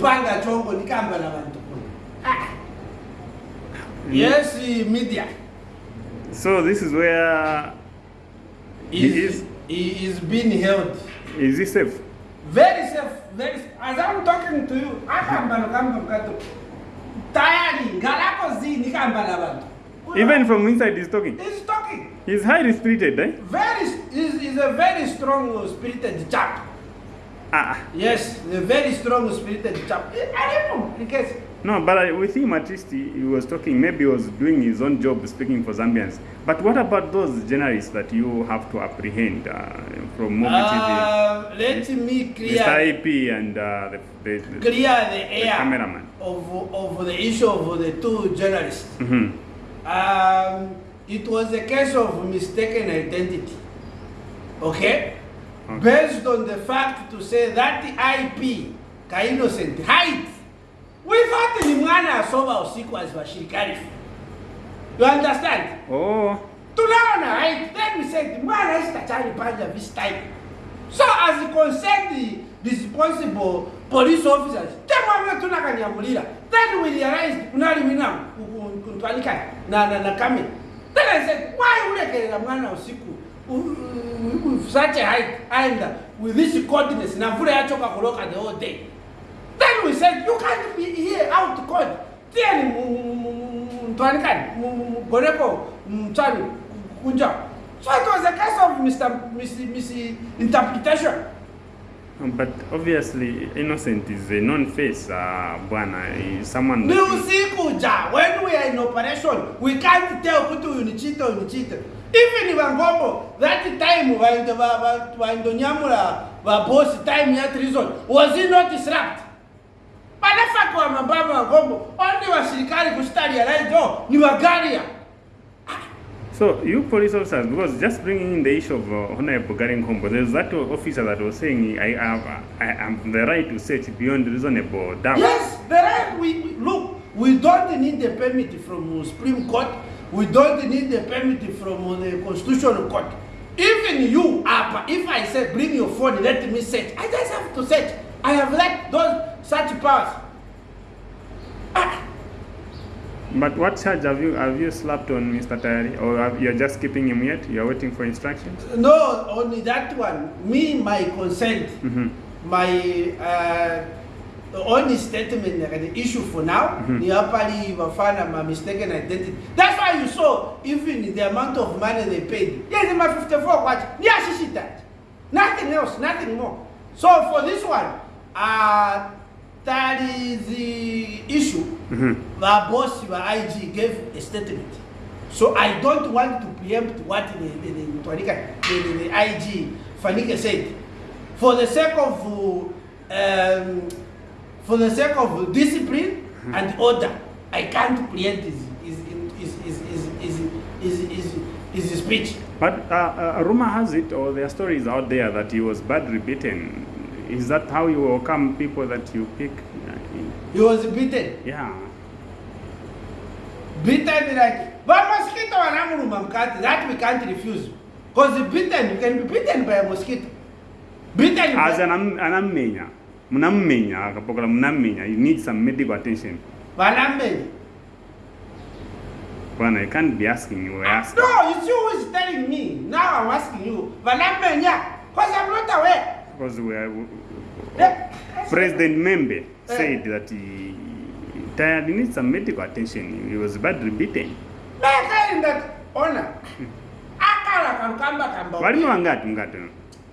mupanga chongo nikamba na vantu kuna ah. yes media So this is where He is, is- he is being held is he safe? very safe very safe. as i'm talking to you akamba nokamba mkato tayari ngalako zi nikamba na vantu Even from inside he's talking. he's talking He's highly spirited, eh? very is is a very strong spirited chap Ah, yes a very strong spirited chap i don't know in case no, but I, with him at least he, he was talking. Maybe he was doing his own job speaking for Zambians. But what about those journalists that you have to apprehend uh, from Mobi TV? uh, let me clear Mr. IP and uh, the, the, the clear the air cameraman. of, of the issue of the two journalists. Mhm. Um, it was a case of mistaken identity. Okay? Okay. Based on the fact to say that the IP ka innocent height. We thought ni mwana asoma usiku azivashirikari. You understand? Oh, To tunaona right then we said mwana isitachali panja this time so as concerned the responsible police officers temwamwe tunakanyamulira then we realized kunali wina kuntwanika na, na, na kamera then i said why ulekerera mwana usiku u- u- with such a height and with this coldness na mvula yachoka kuloka the whole day then we said you can't be here out cold then mtwanikani mgoneko mchani kunja so it was a case of Mr. Mis, misinterpretation but obviously Innocent is a known face, uh, Bwana. Someone ni usiku ja when we are in operation we can't tell kuti uyu nichita uyu nichita even vangombo that time vaindo va- va- vaindonyamula vabosi time ya treason was he not slapped vanafakiwa mambava vangombo only vasirikali kusitaria raido ni vagaria So you police officers, because just bringing in the issue of uh, Honorable Garry Nkombo, there's that officer that was saying I have I have the right to search beyond reasonable doubt. Yes, the right. We, we look. We don't need the permit from Supreme Court. We don't need the permit from the Constitutional Court. Even you, Abba, if I say bring your phone, let me search. I just have to search. I have let those such powers. Ah, But what charge have you have you slapped on Mr. Tayari, or have, you're just keeping him yet? You're waiting for instructions. no, only that one. Me, my consent, hmm my uh, the only statement like the issue for now Mhm. ni hapali vafana ma mistaken identity. That's why you saw even the amount of money they paid yes my 54 kwacha ni ashishi that. Nothing else nothing more. So for this one uh, that is the issue. Hmm the boss the IG gave a statement. So I don't want to preempt what the the, the, the, the, the IG Fanike said. For the sake of um, for the sake of discipline and order I can't preempt his his his his his his, his, his, his speech But uh, uh, rumor has it, or there are stories out there that he was badly beaten. Is that how you overcome people that you pick? He was beaten yeah. beaten like but mosquito wanamuruma mkati that we can't refuse because beaten you can be beaten by a mosquito beaten As by, an anammenya, munammenya, akapokola munammenya, you need some medical attention. vanamenya Bwana, you can't be asking, you were asking. no it's you who is telling me now i'm asking you vanamenya because i'm not aware Because we are, Yeah. President Membe said that he, tired he needs some medical attention. He was badly beaten. mekain that honor akala kankamba kamba Walini wangati mkati?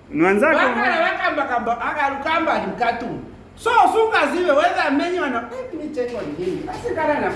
Ni wenzako? vakala vakamba kamba akalukamba ali mkatumu so sungazive whether amenywa na let me check on him asikala na